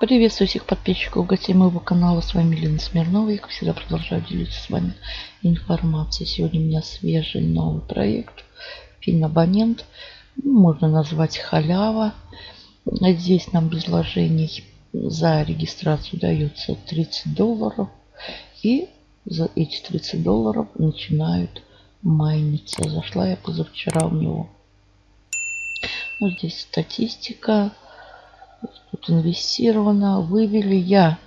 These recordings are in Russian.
Приветствую всех подписчиков, гостей моего канала. С вами Лена Смирнова. Я, как всегда, продолжаю делиться с вами информацией. Сегодня у меня свежий новый проект. Финабонент. Можно назвать халява. Здесь нам без вложений за регистрацию дается 30 долларов. И за эти 30 долларов начинают майниться. Зашла я позавчера в него. Ну, здесь статистика Тут инвестировано. Вывели я,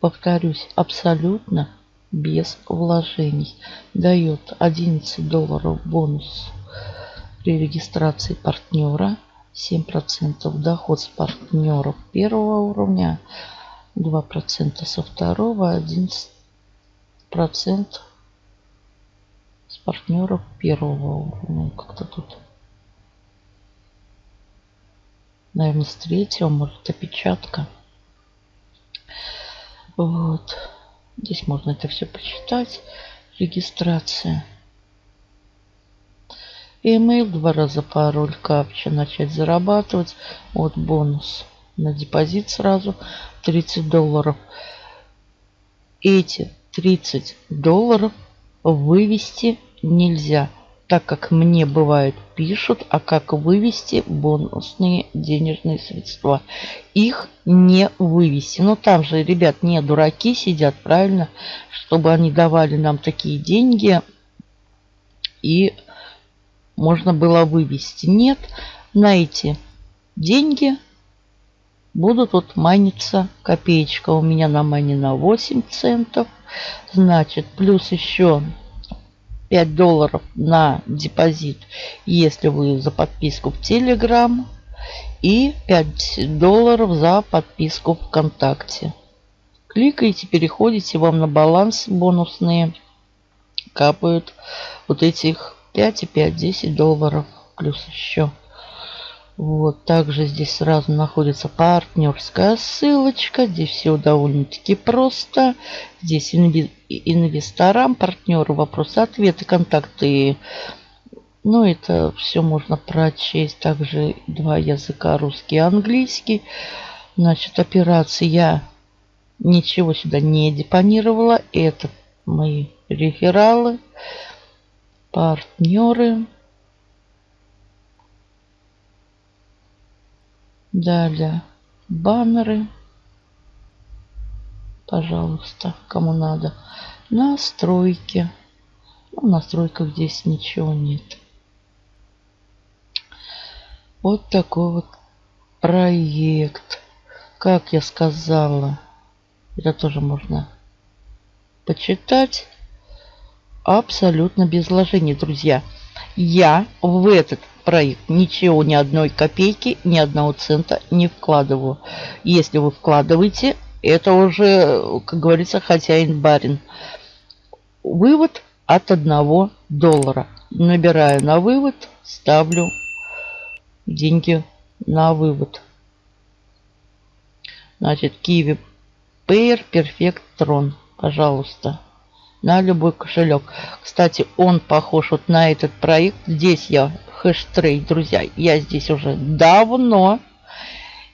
повторюсь, абсолютно без вложений. Дает 11 долларов бонус при регистрации партнера. 7% доход с партнеров первого уровня. 2% со второго. 11% с партнеров первого уровня. Как-то тут наверное, с третьего, может, опечатка. Вот. Здесь можно это все почитать. Регистрация. Email, два раза пароль, капча, начать зарабатывать. Вот бонус на депозит сразу 30 долларов. Эти 30 долларов вывести нельзя так как мне бывает пишут, а как вывести бонусные денежные средства. Их не вывести. Но там же, ребят, не дураки сидят, правильно? Чтобы они давали нам такие деньги и можно было вывести. Нет, на эти деньги будут вот майниться копеечка. У меня на мане на 8 центов. Значит, плюс еще 5 долларов на депозит, если вы за подписку в Телеграм. И 5 долларов за подписку ВКонтакте. Кликаете, переходите, вам на баланс бонусные капают вот этих 5 и 5, 10 долларов. Плюс еще вот, также здесь сразу находится партнерская ссылочка. Здесь все довольно-таки просто. Здесь инвесторам, партнеру вопросы-ответы, контакты. Ну, это все можно прочесть. Также два языка, русский и английский. Значит, операции я ничего сюда не депонировала. Это мои рефералы, партнеры. Далее баннеры. Пожалуйста, кому надо. Настройки. Ну, в настройках здесь ничего нет. Вот такой вот проект. Как я сказала, это тоже можно почитать. Абсолютно без вложений, друзья. Я в этот проект ничего, ни одной копейки, ни одного цента не вкладываю. Если вы вкладываете, это уже, как говорится, хозяин барин. Вывод от одного доллара. Набираю на вывод, ставлю деньги на вывод. Значит, Kiwi Payer Perfect Tron. Пожалуйста на любой кошелек. Кстати, он похож вот на этот проект. Здесь я хэштрейд, друзья. Я здесь уже давно.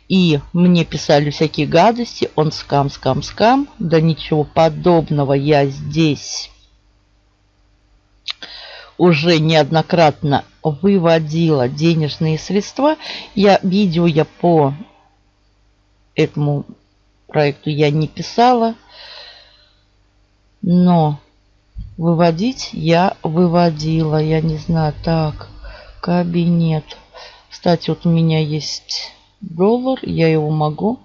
И мне писали всякие гадости. Он скам, скам, скам. Да ничего подобного я здесь уже неоднократно выводила денежные средства. Я видео я по этому проекту я не писала. Но выводить я выводила. Я не знаю. Так, кабинет. Кстати, вот у меня есть доллар. Я его могу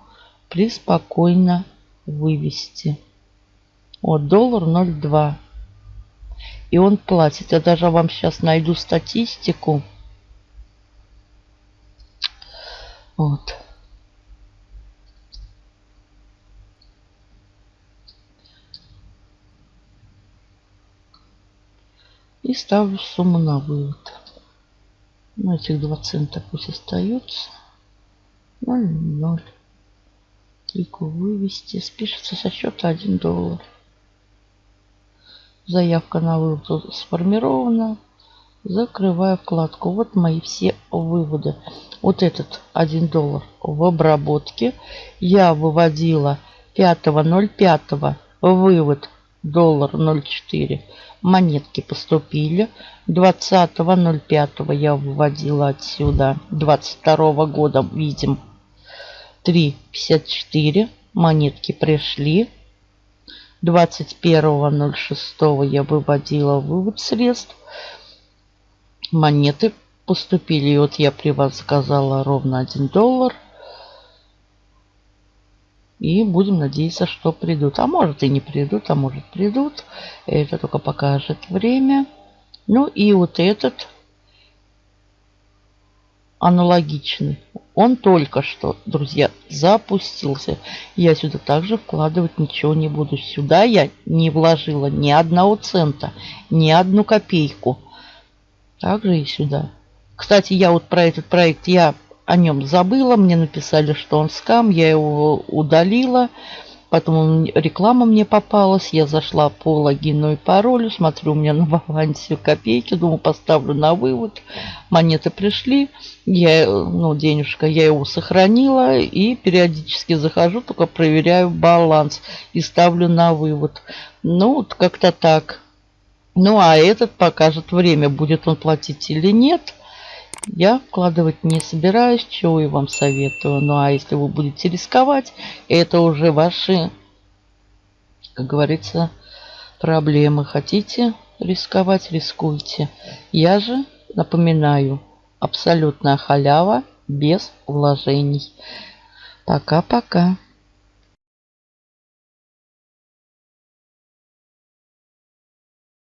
преспокойно вывести. Вот доллар 0,2. И он платит. Я даже вам сейчас найду статистику. Вот. Ставлю сумму на вывод. Ну, этих 2 цента пусть остаются. 0,0. Клику вывести. Спишется со счета 1 доллар. Заявка на вывод сформирована. Закрываю вкладку. Вот мои все выводы. Вот этот 1 доллар в обработке. Я выводила 5.05 вывод доллар 0,4 монетки поступили. 20.05 я выводила отсюда. 22 года видим 3.54 монетки пришли. 21.06 я выводила вывод средств. Монеты поступили. И вот я при вас заказала ровно 1 доллар и будем надеяться, что придут. А может и не придут, а может придут. Это только покажет время. Ну и вот этот аналогичный. Он только что, друзья, запустился. Я сюда также вкладывать ничего не буду. Сюда я не вложила ни одного цента, ни одну копейку. Также и сюда. Кстати, я вот про этот проект, я о нем забыла. Мне написали, что он скам. Я его удалила. Потом реклама мне попалась. Я зашла по логину и паролю. Смотрю, у меня на балансе копейки. Думаю, поставлю на вывод. Монеты пришли. Я, ну, денежка, я его сохранила. И периодически захожу, только проверяю баланс. И ставлю на вывод. Ну, вот как-то так. Ну, а этот покажет время, будет он платить или нет. Я вкладывать не собираюсь, чего и вам советую. Ну а если вы будете рисковать, это уже ваши, как говорится, проблемы. Хотите рисковать, рискуйте. Я же напоминаю, абсолютная халява без вложений. Пока-пока.